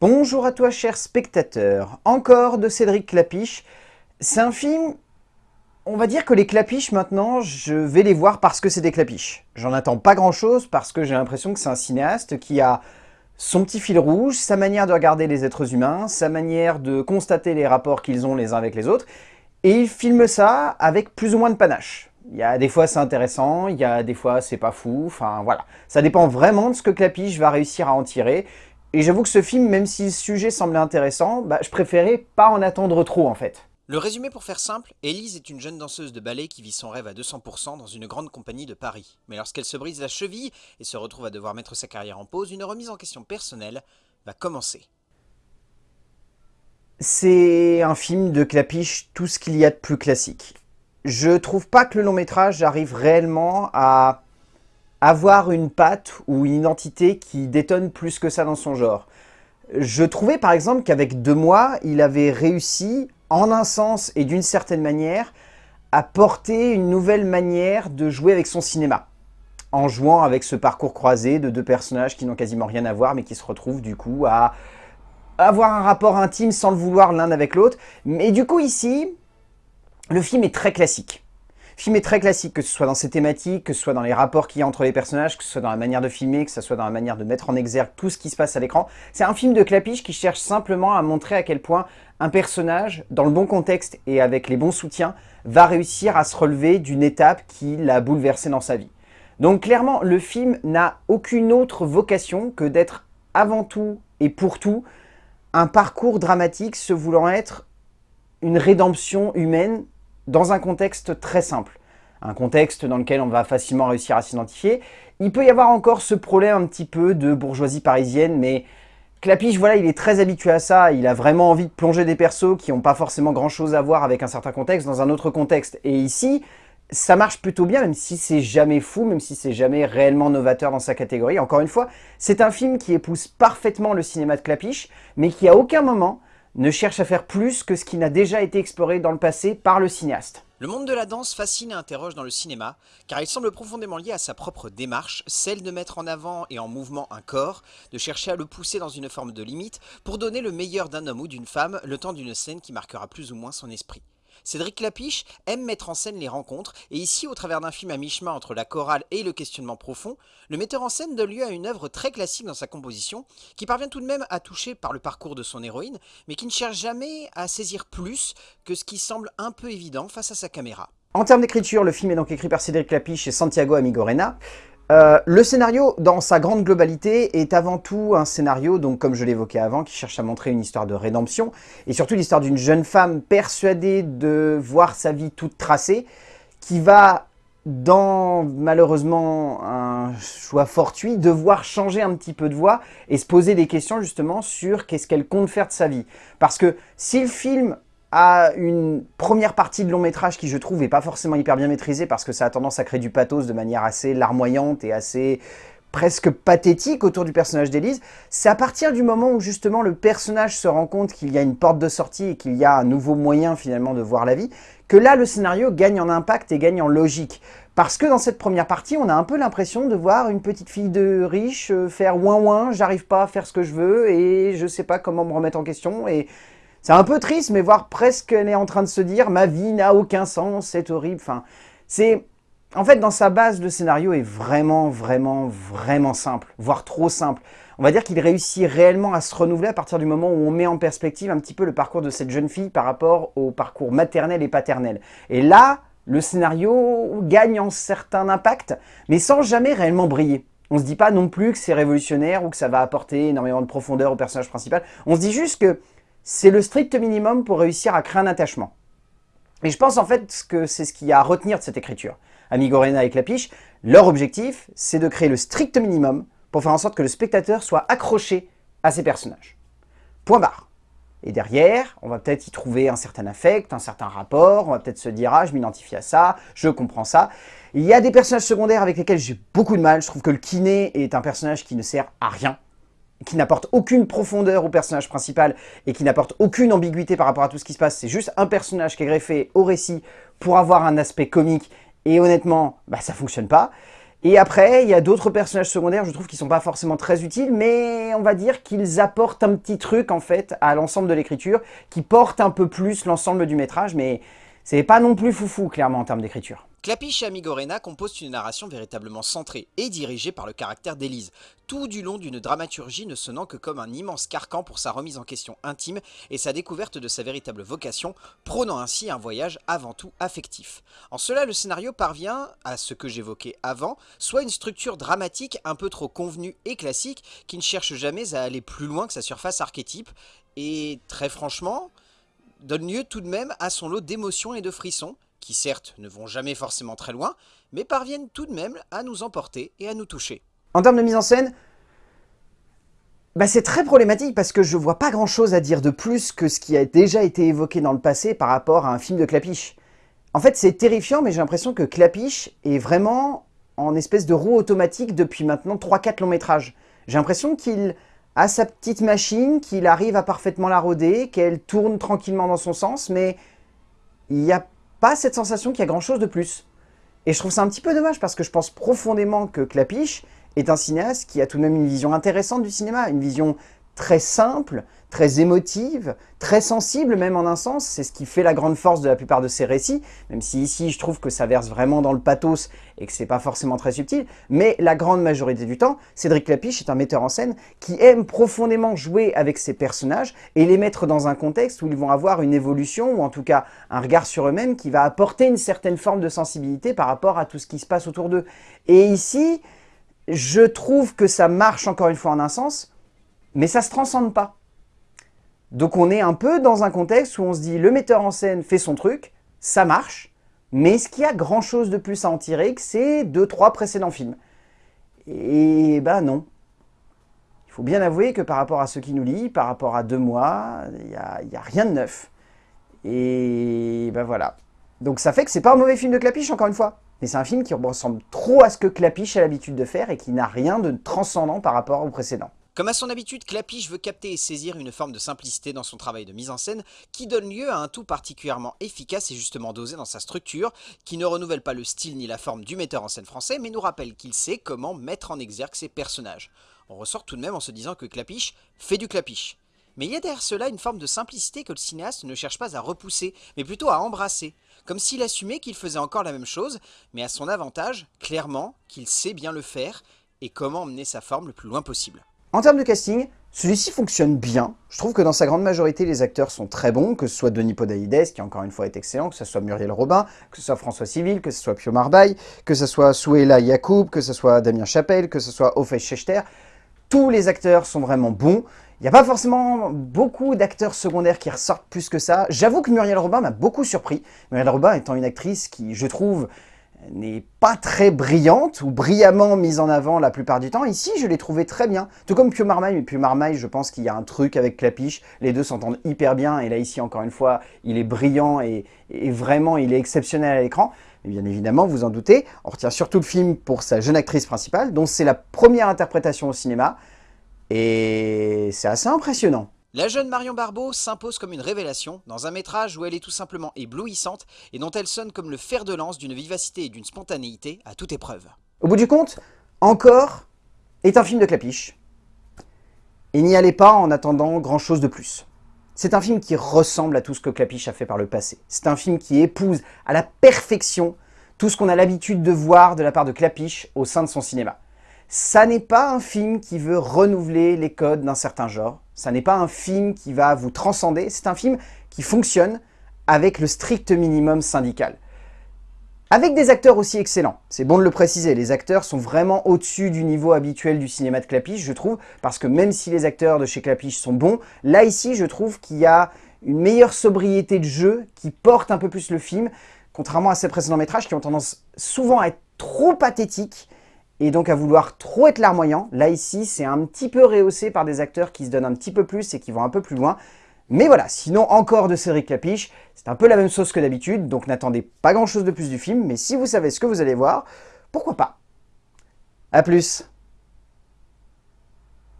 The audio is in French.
Bonjour à toi cher spectateur, encore de Cédric Clapiche. C'est un film, on va dire que les clapiches maintenant, je vais les voir parce que c'est des clapiches. J'en attends pas grand chose parce que j'ai l'impression que c'est un cinéaste qui a son petit fil rouge, sa manière de regarder les êtres humains, sa manière de constater les rapports qu'ils ont les uns avec les autres, et il filme ça avec plus ou moins de panache. Il y a des fois c'est intéressant, il y a des fois c'est pas fou, enfin voilà. Ça dépend vraiment de ce que Clapiche va réussir à en tirer, et j'avoue que ce film, même si le sujet semblait intéressant, bah, je préférais pas en attendre trop en fait. Le résumé pour faire simple, Élise est une jeune danseuse de ballet qui vit son rêve à 200% dans une grande compagnie de Paris. Mais lorsqu'elle se brise la cheville et se retrouve à devoir mettre sa carrière en pause, une remise en question personnelle va commencer. C'est un film de clapiche tout ce qu'il y a de plus classique. Je trouve pas que le long métrage arrive réellement à avoir une patte ou une identité qui détonne plus que ça dans son genre. Je trouvais par exemple qu'avec Deux mois, il avait réussi, en un sens et d'une certaine manière, à porter une nouvelle manière de jouer avec son cinéma. En jouant avec ce parcours croisé de deux personnages qui n'ont quasiment rien à voir, mais qui se retrouvent du coup à avoir un rapport intime sans le vouloir l'un avec l'autre. Mais du coup ici, le film est très classique. Film est très classique, que ce soit dans ses thématiques, que ce soit dans les rapports qu'il y a entre les personnages, que ce soit dans la manière de filmer, que ce soit dans la manière de mettre en exergue tout ce qui se passe à l'écran. C'est un film de clapiche qui cherche simplement à montrer à quel point un personnage, dans le bon contexte et avec les bons soutiens, va réussir à se relever d'une étape qui l'a bouleversé dans sa vie. Donc clairement, le film n'a aucune autre vocation que d'être avant tout et pour tout un parcours dramatique se voulant être une rédemption humaine dans un contexte très simple, un contexte dans lequel on va facilement réussir à s'identifier. Il peut y avoir encore ce problème un petit peu de bourgeoisie parisienne, mais Clapiche, voilà, il est très habitué à ça, il a vraiment envie de plonger des persos qui n'ont pas forcément grand chose à voir avec un certain contexte dans un autre contexte. Et ici, ça marche plutôt bien, même si c'est jamais fou, même si c'est jamais réellement novateur dans sa catégorie. Encore une fois, c'est un film qui épouse parfaitement le cinéma de Clapiche, mais qui à aucun moment ne cherche à faire plus que ce qui n'a déjà été exploré dans le passé par le cinéaste. Le monde de la danse fascine et interroge dans le cinéma, car il semble profondément lié à sa propre démarche, celle de mettre en avant et en mouvement un corps, de chercher à le pousser dans une forme de limite, pour donner le meilleur d'un homme ou d'une femme le temps d'une scène qui marquera plus ou moins son esprit. Cédric Lapiche aime mettre en scène les rencontres, et ici, au travers d'un film à mi-chemin entre la chorale et le questionnement profond, le metteur en scène donne lieu à une œuvre très classique dans sa composition, qui parvient tout de même à toucher par le parcours de son héroïne, mais qui ne cherche jamais à saisir plus que ce qui semble un peu évident face à sa caméra. En termes d'écriture, le film est donc écrit par Cédric Lapiche et Santiago Amigorena. Euh, le scénario, dans sa grande globalité, est avant tout un scénario, donc comme je l'évoquais avant, qui cherche à montrer une histoire de rédemption, et surtout l'histoire d'une jeune femme persuadée de voir sa vie toute tracée, qui va, dans malheureusement un choix fortuit, devoir changer un petit peu de voix et se poser des questions justement sur qu'est-ce qu'elle compte faire de sa vie. Parce que si le film à une première partie de long métrage qui je trouve est pas forcément hyper bien maîtrisée parce que ça a tendance à créer du pathos de manière assez larmoyante et assez presque pathétique autour du personnage d'Élise, c'est à partir du moment où justement le personnage se rend compte qu'il y a une porte de sortie et qu'il y a un nouveau moyen finalement de voir la vie, que là le scénario gagne en impact et gagne en logique. Parce que dans cette première partie, on a un peu l'impression de voir une petite fille de riche euh, faire ouin ouin, j'arrive pas à faire ce que je veux et je sais pas comment me remettre en question et c'est un peu triste, mais voir presque elle est en train de se dire « ma vie n'a aucun sens, c'est horrible ». Enfin. En fait, dans sa base, le scénario est vraiment, vraiment, vraiment simple, voire trop simple. On va dire qu'il réussit réellement à se renouveler à partir du moment où on met en perspective un petit peu le parcours de cette jeune fille par rapport au parcours maternel et paternel. Et là, le scénario gagne en certain impact, mais sans jamais réellement briller. On se dit pas non plus que c'est révolutionnaire ou que ça va apporter énormément de profondeur au personnage principal. On se dit juste que c'est le strict minimum pour réussir à créer un attachement. Et je pense en fait que c'est ce qu'il y a à retenir de cette écriture. Amigorena et Clapiche, leur objectif, c'est de créer le strict minimum pour faire en sorte que le spectateur soit accroché à ces personnages. Point barre. Et derrière, on va peut-être y trouver un certain affect, un certain rapport, on va peut-être se dire « Ah, je m'identifie à ça, je comprends ça ». Il y a des personnages secondaires avec lesquels j'ai beaucoup de mal. Je trouve que le kiné est un personnage qui ne sert à rien qui n'apporte aucune profondeur au personnage principal et qui n'apporte aucune ambiguïté par rapport à tout ce qui se passe. C'est juste un personnage qui est greffé au récit pour avoir un aspect comique et honnêtement, bah, ça fonctionne pas. Et après, il y a d'autres personnages secondaires, je trouve, qui sont pas forcément très utiles, mais on va dire qu'ils apportent un petit truc, en fait, à l'ensemble de l'écriture, qui porte un peu plus l'ensemble du métrage, mais c'est pas non plus foufou, clairement, en termes d'écriture. Clapiche et Amigorena composent une narration véritablement centrée et dirigée par le caractère d'Élise, tout du long d'une dramaturgie ne sonnant que comme un immense carcan pour sa remise en question intime et sa découverte de sa véritable vocation, prônant ainsi un voyage avant tout affectif. En cela, le scénario parvient à ce que j'évoquais avant, soit une structure dramatique un peu trop convenue et classique, qui ne cherche jamais à aller plus loin que sa surface archétype, et très franchement, donne lieu tout de même à son lot d'émotions et de frissons, qui certes ne vont jamais forcément très loin, mais parviennent tout de même à nous emporter et à nous toucher. En termes de mise en scène, bah c'est très problématique parce que je vois pas grand chose à dire de plus que ce qui a déjà été évoqué dans le passé par rapport à un film de Clapiche. En fait, c'est terrifiant, mais j'ai l'impression que Clapiche est vraiment en espèce de roue automatique depuis maintenant 3-4 longs métrages. J'ai l'impression qu'il a sa petite machine, qu'il arrive à parfaitement la roder, qu'elle tourne tranquillement dans son sens, mais il n'y a pas cette sensation qu'il y a grand chose de plus. Et je trouve ça un petit peu dommage parce que je pense profondément que Clapiche est un cinéaste qui a tout de même une vision intéressante du cinéma, une vision très simple, très émotive, très sensible même en un sens. C'est ce qui fait la grande force de la plupart de ses récits, même si ici je trouve que ça verse vraiment dans le pathos et que c'est pas forcément très subtil. Mais la grande majorité du temps, Cédric Lapiche est un metteur en scène qui aime profondément jouer avec ses personnages et les mettre dans un contexte où ils vont avoir une évolution ou en tout cas un regard sur eux-mêmes qui va apporter une certaine forme de sensibilité par rapport à tout ce qui se passe autour d'eux. Et ici, je trouve que ça marche encore une fois en un sens, mais ça ne se transcende pas. Donc on est un peu dans un contexte où on se dit le metteur en scène fait son truc, ça marche, mais est-ce qu'il y a grand chose de plus à en tirer que ces deux, trois précédents films Et ben non. Il faut bien avouer que par rapport à ce qui nous lit, par rapport à deux mois, il n'y a, a, rien de neuf. Et ben voilà. Donc ça fait que c'est pas un mauvais film de Clapiche, encore une fois. Mais c'est un film qui ressemble trop à ce que Clapiche a l'habitude de faire et qui n'a rien de transcendant par rapport au précédent. Comme à son habitude, Clapiche veut capter et saisir une forme de simplicité dans son travail de mise en scène qui donne lieu à un tout particulièrement efficace et justement dosé dans sa structure, qui ne renouvelle pas le style ni la forme du metteur en scène français, mais nous rappelle qu'il sait comment mettre en exergue ses personnages. On ressort tout de même en se disant que Clapiche fait du Clapiche. Mais il y a derrière cela une forme de simplicité que le cinéaste ne cherche pas à repousser, mais plutôt à embrasser, comme s'il assumait qu'il faisait encore la même chose, mais à son avantage, clairement, qu'il sait bien le faire, et comment emmener sa forme le plus loin possible. En termes de casting, celui-ci fonctionne bien. Je trouve que dans sa grande majorité, les acteurs sont très bons, que ce soit Denis Podalides, qui encore une fois est excellent, que ce soit Muriel Robin, que ce soit François Civil, que ce soit Pio Marbaille, que ce soit Souela Yacoub, que ce soit Damien Chapelle, que ce soit Ophé Schechter. Tous les acteurs sont vraiment bons. Il n'y a pas forcément beaucoup d'acteurs secondaires qui ressortent plus que ça. J'avoue que Muriel Robin m'a beaucoup surpris. Muriel Robin étant une actrice qui, je trouve, n'est pas très brillante ou brillamment mise en avant la plupart du temps. Ici, je l'ai trouvé très bien. Tout comme Pio Marmaille, mais Pio Marmaille, je pense qu'il y a un truc avec Clapiche. Les deux s'entendent hyper bien. Et là, ici, encore une fois, il est brillant et, vraiment, il est exceptionnel à l'écran. Et bien évidemment, vous en doutez, on retient surtout le film pour sa jeune actrice principale, dont c'est la première interprétation au cinéma. Et c'est assez impressionnant. La jeune Marion Barbeau s'impose comme une révélation dans un métrage où elle est tout simplement éblouissante et dont elle sonne comme le fer de lance d'une vivacité et d'une spontanéité à toute épreuve. Au bout du compte, Encore est un film de clapiche. Et n'y allez pas en attendant grand chose de plus. C'est un film qui ressemble à tout ce que Clapiche a fait par le passé. C'est un film qui épouse à la perfection tout ce qu'on a l'habitude de voir de la part de Clapiche au sein de son cinéma. Ça n'est pas un film qui veut renouveler les codes d'un certain genre. Ça n'est pas un film qui va vous transcender. C'est un film qui fonctionne avec le strict minimum syndical. Avec des acteurs aussi excellents. C'est bon de le préciser, les acteurs sont vraiment au-dessus du niveau habituel du cinéma de Clapiche, je trouve, parce que même si les acteurs de chez Clapiche sont bons, là ici, je trouve qu'il y a une meilleure sobriété de jeu qui porte un peu plus le film, contrairement à ses précédents métrages qui ont tendance souvent à être trop pathétiques et donc à vouloir trop être larmoyant. Là, ici, c'est un petit peu rehaussé par des acteurs qui se donnent un petit peu plus et qui vont un peu plus loin. Mais voilà, sinon encore de Cédric Capiche, c'est un peu la même sauce que d'habitude, donc n'attendez pas grand chose de plus du film, mais si vous savez ce que vous allez voir, pourquoi pas A plus